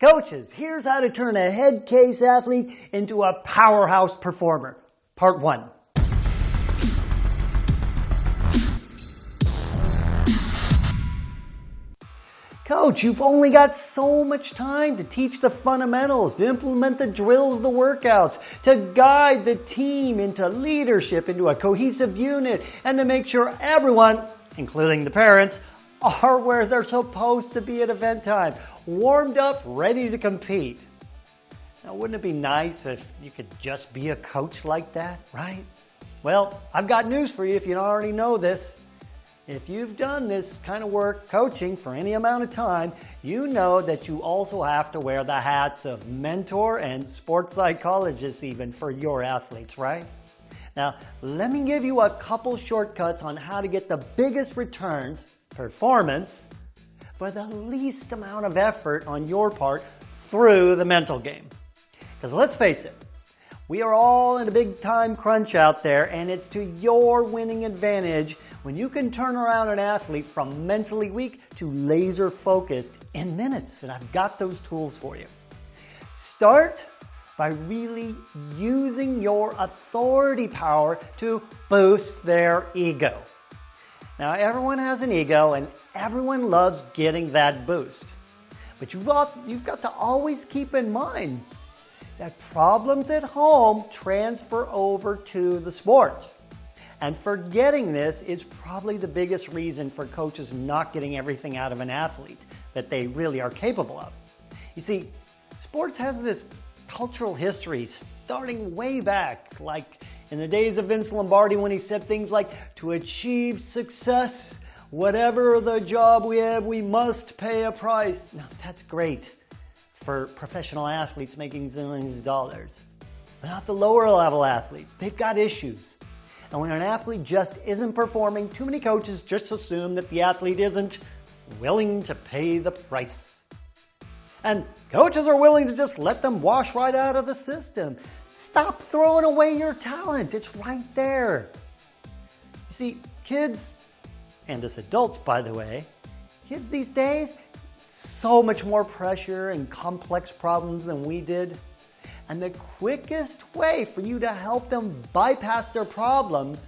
Coaches, here's how to turn a head case athlete into a powerhouse performer. Part one. Coach, you've only got so much time to teach the fundamentals, to implement the drills, the workouts, to guide the team into leadership, into a cohesive unit, and to make sure everyone, including the parents, are where they're supposed to be at event time, warmed up, ready to compete. Now, wouldn't it be nice if you could just be a coach like that, right? Well, I've got news for you if you don't already know this. If you've done this kind of work coaching for any amount of time, you know that you also have to wear the hats of mentor and sports psychologist even for your athletes, right? Now, let me give you a couple shortcuts on how to get the biggest returns, performance, for the least amount of effort on your part through the mental game. Because let's face it, we are all in a big time crunch out there and it's to your winning advantage when you can turn around an athlete from mentally weak to laser focused in minutes. And I've got those tools for you. Start by really using your authority power to boost their ego. Now, everyone has an ego and everyone loves getting that boost. But you've got, you've got to always keep in mind that problems at home transfer over to the sport. And forgetting this is probably the biggest reason for coaches not getting everything out of an athlete that they really are capable of. You see, sports has this cultural history starting way back, like in the days of Vince Lombardi when he said things like, to achieve success, whatever the job we have, we must pay a price. Now that's great for professional athletes making zillions of dollars. But not the lower level athletes. They've got issues. And when an athlete just isn't performing, too many coaches just assume that the athlete isn't willing to pay the price. And coaches are willing to just let them wash right out of the system. Stop throwing away your talent. It's right there. You see, kids, and as adults, by the way, kids these days, so much more pressure and complex problems than we did. And the quickest way for you to help them bypass their problems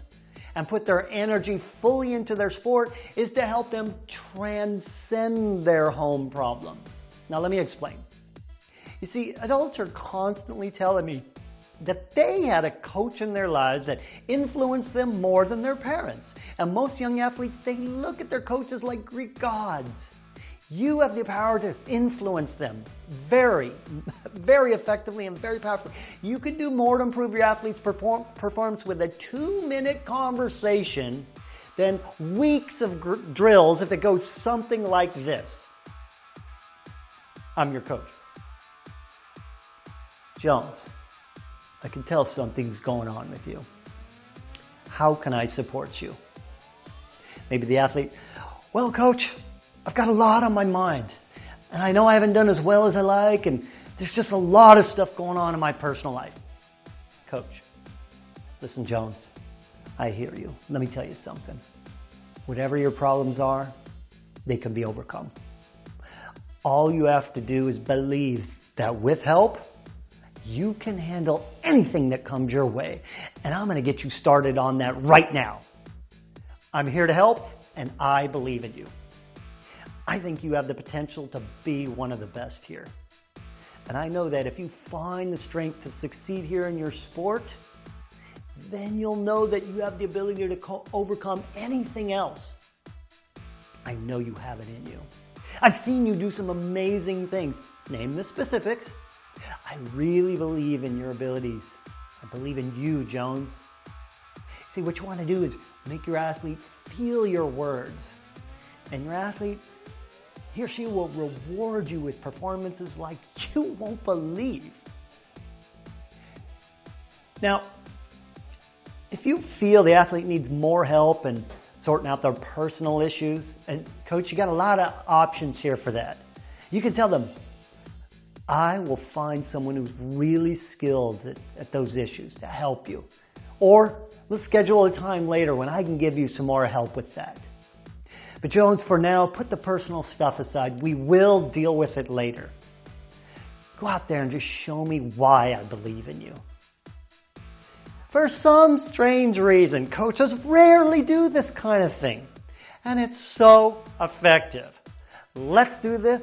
and put their energy fully into their sport is to help them transcend their home problems. Now let me explain. You see, adults are constantly telling me that they had a coach in their lives that influenced them more than their parents. And most young athletes, they look at their coaches like Greek gods. You have the power to influence them very, very effectively and very powerfully. You can do more to improve your athlete's perform performance with a two-minute conversation than weeks of drills if it goes something like this. I'm your coach. Jones, I can tell something's going on with you. How can I support you? Maybe the athlete, well, coach, I've got a lot on my mind. And I know I haven't done as well as I like, and there's just a lot of stuff going on in my personal life. Coach, listen, Jones, I hear you. Let me tell you something. Whatever your problems are, they can be overcome. All you have to do is believe that with help, you can handle anything that comes your way. And I'm going to get you started on that right now. I'm here to help, and I believe in you. I think you have the potential to be one of the best here. And I know that if you find the strength to succeed here in your sport, then you'll know that you have the ability to overcome anything else. I know you have it in you. I've seen you do some amazing things. Name the specifics. I really believe in your abilities. I believe in you, Jones. See, what you want to do is make your athlete feel your words. And your athlete he or she will reward you with performances like you won't believe. Now, if you feel the athlete needs more help in sorting out their personal issues, and coach, you got a lot of options here for that. You can tell them, I will find someone who's really skilled at, at those issues to help you. Or let's schedule a time later when I can give you some more help with that. But Jones, for now, put the personal stuff aside. We will deal with it later. Go out there and just show me why I believe in you. For some strange reason, coaches rarely do this kind of thing. And it's so effective. Let's do this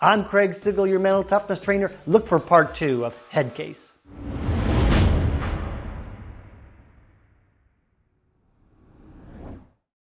I'm Craig Sigl, your mental toughness trainer. Look for part two of Headcase.